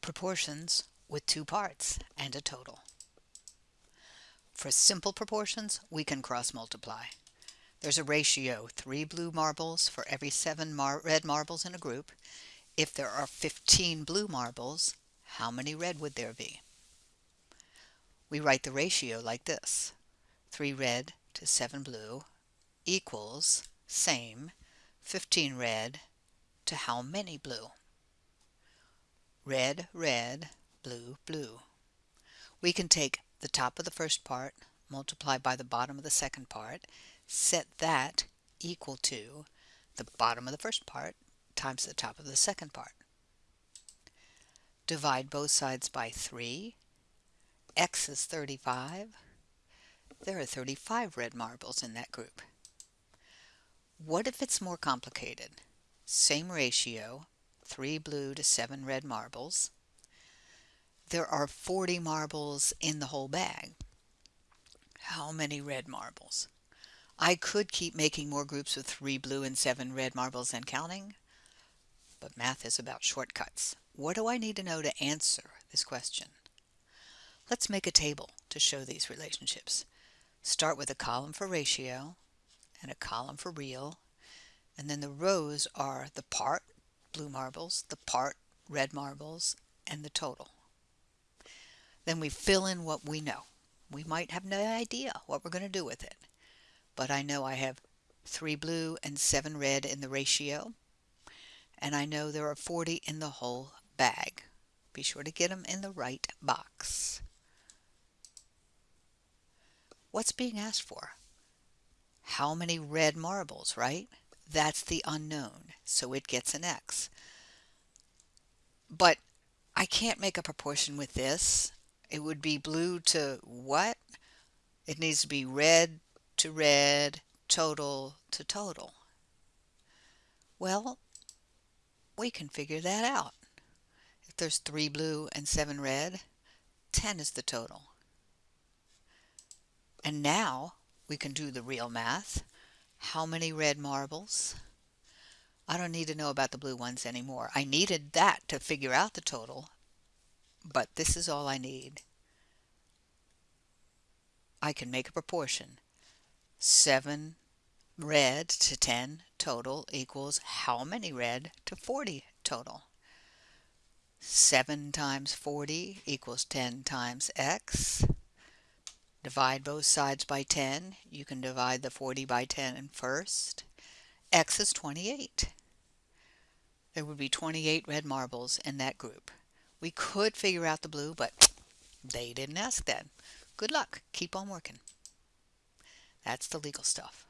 Proportions with two parts and a total. For simple proportions, we can cross multiply. There's a ratio, 3 blue marbles for every 7 mar red marbles in a group. If there are 15 blue marbles, how many red would there be? We write the ratio like this. 3 red to 7 blue equals same 15 red to how many blue? Red, red, blue, blue. We can take the top of the first part, multiply by the bottom of the second part, set that equal to the bottom of the first part times the top of the second part. Divide both sides by 3. x is 35. There are 35 red marbles in that group. What if it's more complicated? Same ratio, 3 blue to 7 red marbles there are 40 marbles in the whole bag. How many red marbles? I could keep making more groups with 3 blue and 7 red marbles and counting, but math is about shortcuts. What do I need to know to answer this question? Let's make a table to show these relationships. Start with a column for ratio and a column for real, and then the rows are the part, blue marbles, the part, red marbles, and the total. Then we fill in what we know. We might have no idea what we're going to do with it. But I know I have 3 blue and 7 red in the ratio. And I know there are 40 in the whole bag. Be sure to get them in the right box. What's being asked for? How many red marbles, right? That's the unknown, so it gets an X. But I can't make a proportion with this it would be blue to what? It needs to be red to red, total to total. Well, we can figure that out. If there's 3 blue and 7 red, 10 is the total. And now we can do the real math. How many red marbles? I don't need to know about the blue ones anymore. I needed that to figure out the total, but this is all I need. I can make a proportion. 7 red to 10 total equals how many red to 40 total? 7 times 40 equals 10 times x. Divide both sides by 10. You can divide the 40 by 10 first. x is 28. There would be 28 red marbles in that group. We could figure out the blue, but they didn't ask that. Good luck. Keep on working. That's the legal stuff.